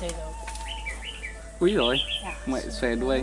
chơi đâu Úi rồi, Dạ. mẹ xòe đuôi.